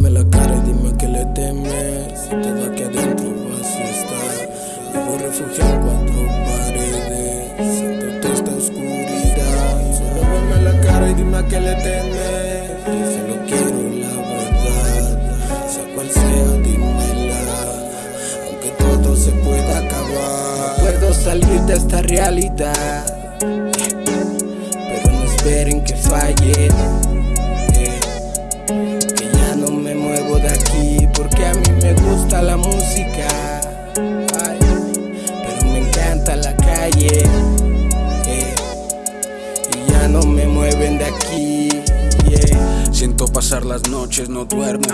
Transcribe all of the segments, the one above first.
veme la cara y dime que le temes. Si todo aquí adentro vacío está. Vivo refugiado en cuatro paredes. Siento toda esta oscuridad. Solo veme la cara y dime que le temes. Que solo quiero la verdad. Sea cual sea, dímela. Aunque todo se pueda acabar. No puedo salir de esta realidad. Pero no esperen que falle. Las noches, no duermo.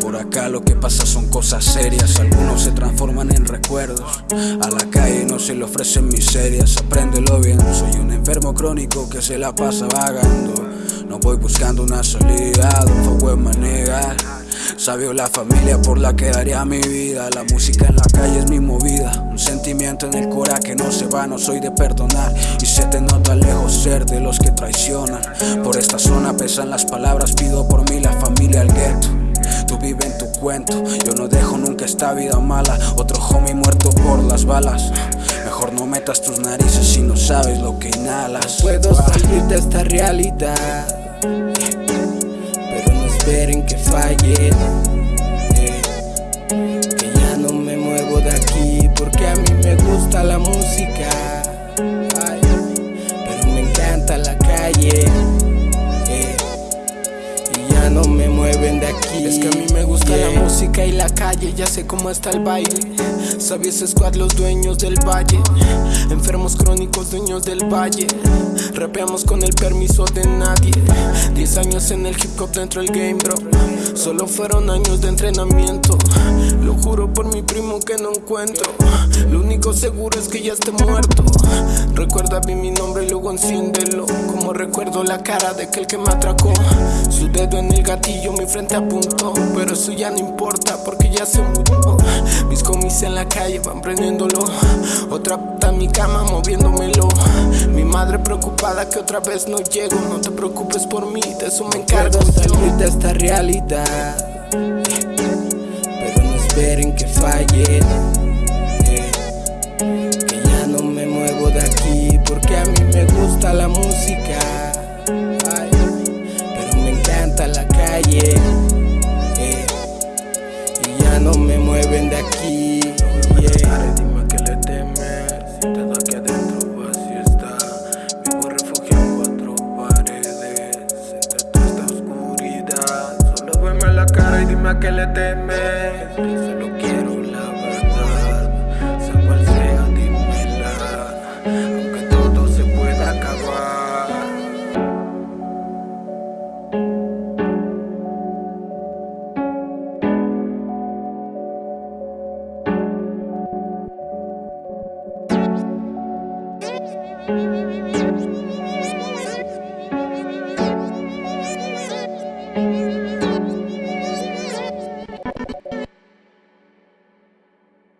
Por acá lo que pasa son cosas serias. Algunos se transforman en recuerdos. A la calle no se le ofrecen miserias. Apréndelo bien. Soy un enfermo crónico que se la pasa vagando. No voy buscando una salida, fuego. Sabio la familia por la que daría mi vida. La música en la calle es mi movida. Un sentimiento en el cora que no se va, no soy de perdonar. Y se te nota lejos ser de los que traicionan. Por esta zona pesan las palabras, pido por mí la familia al gueto. Tú vive en tu cuento, yo no dejo nunca esta vida mala. Otro homie muerto por las balas. Mejor no metas tus narices si no sabes lo que inhalas. Puedo salir de esta realidad. Que falle. Que ya no me muevo de aquí porque a mí me gusta la música. Me mueven de aquí. Es que a mí me gusta Yeah. la música y la calle, ya sé cómo está el baile. Sabes squad, los dueños del valle. Enfermos crónicos, dueños del valle. Rapeamos con el permiso de nadie. Diez años en el hip hop dentro del game, bro. Solo fueron años de entrenamiento. Lo juro por mi primo que no encuentro. Lo único seguro es que ya esté muerto. Recuerda bien mi nombre y luego enciéndelo. Como recuerdo la cara de aquel que me atracó. Su dedo en gatillo, mi frente apuntó. Pero eso ya no importa porque ya se murió. Mis comis en la calle van prendiéndolo. Otra puta en mi cama moviéndomelo. Mi madre preocupada que otra vez no llego. No te preocupes por mí, de eso me encargo yo. salir de esta realidad. Pero no esperen que falle. Que ya no me muevo de aquí porque a mí me gusta la música. Encanta la calle. eh, Y ya no me mueven de aquí. yeah. Dime que le temes. Si todo aquí adentro vacío está. Vivo refugiado en cuatro paredes. Entre toda esta oscuridad. Solo veme la cara y dime a qué le temes.